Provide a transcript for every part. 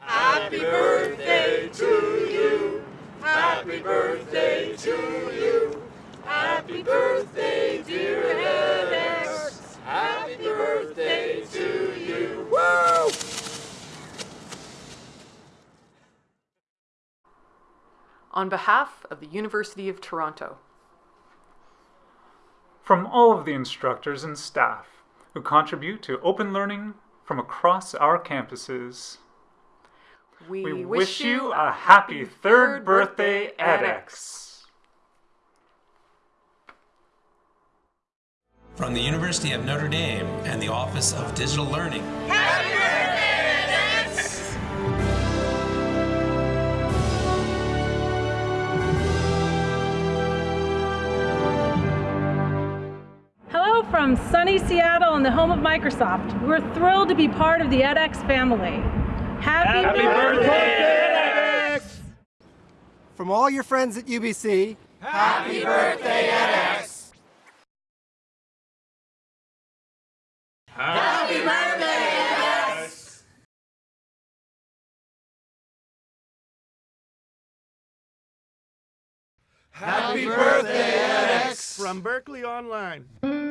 Happy birthday to you. Happy birthday to you. Happy birthday, dear edX. Happy birthday to you. Woo! On behalf of the University of Toronto, From all of the instructors and staff who contribute to open learning from across our campuses, we, we wish you a happy third birthday, edX. From the University of Notre Dame and the Office of Digital Learning. Hello from sunny Seattle and the home of Microsoft. We're thrilled to be part of the edX family. Happy, birthday! EdX! From all your friends at UBC, Happy birthday, edX. Happy birthday, edX. Happy birthday, edX. From Berkeley Online.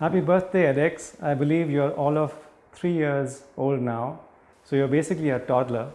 Happy birthday, edX. I believe you're all of three years old now. So you're basically a toddler.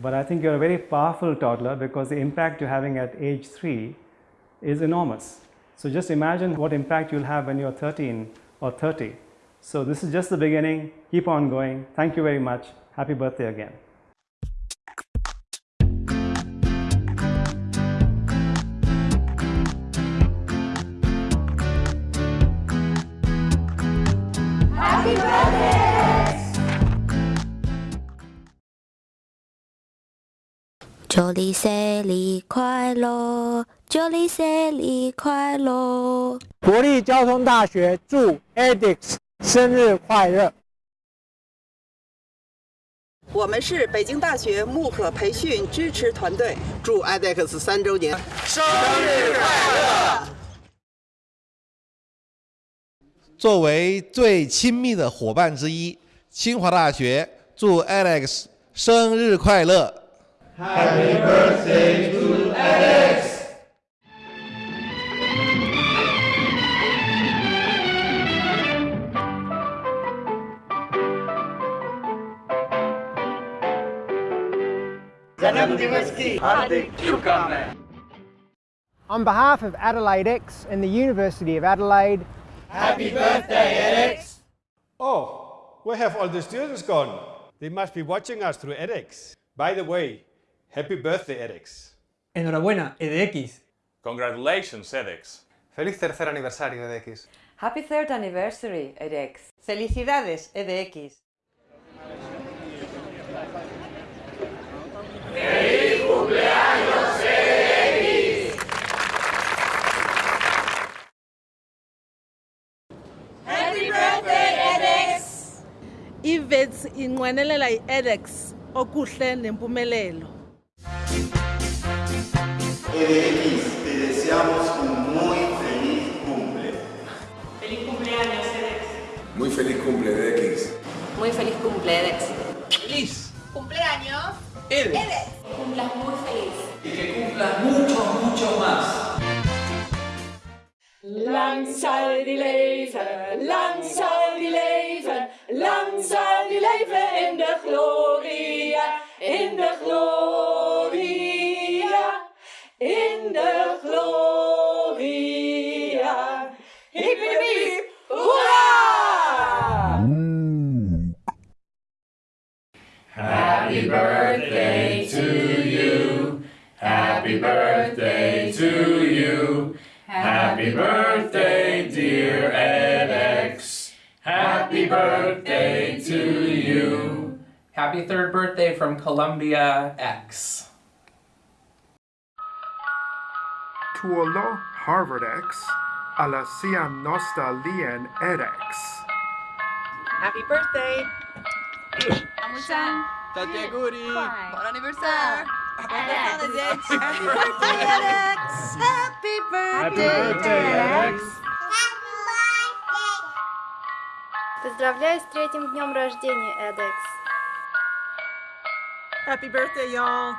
But I think you're a very powerful toddler because the impact you're having at age three is enormous. So just imagine what impact you'll have when you're 13 or 30. So this is just the beginning. Keep on going. Thank you very much. Happy birthday again. 祝你生日快乐，祝你生日快乐。国立交通大学祝 edX 生日快乐。我们是北京大学慕课培训支持团队，祝 edX 三周年生日快乐！作为最亲密的伙伴之一，清华大学祝 Alex 生日快乐。Happy birthday to edX! On behalf of Adelaide X and the University of Adelaide, Happy birthday, edX! Oh, where have all the students gone? They must be watching us through edX. By the way, happy birthday, edX. Enhorabuena, EDX. Congratulations, edX. Feliz tercer aniversario de X. Happy third anniversary, edX. Felicidades, EDX. ¡Feliz cumpleaños, edX! Happy birthday, edX! Ivets inqwenelela i-edX okuhle nempumelelo. Te deseamos un muy feliz cumple. Feliz cumpleaños, edX. Muy feliz cumple, EDX. Muy feliz cumple, edX. Feliz cumpleaños, edX. Cumplas muy feliz. Y que cumplas mucho, mucho más. Lang zal die leven, lang zal die leven, lang zal die leven in de gloria, in de gloria, Happy birthday to you. Happy birthday to you. Happy birthday, dear edX. Happy birthday to you. Happy third birthday from Columbia X. Tuolo Harvard X, alla sia nostalgien edX. Happy birthday! Amusan! Ciao auguri! Buon anniversario! Ah. Happy birthday Happy birthday edX! Поздравляю с третьим днем рождения, Эдекс! Happy birthday, y'all!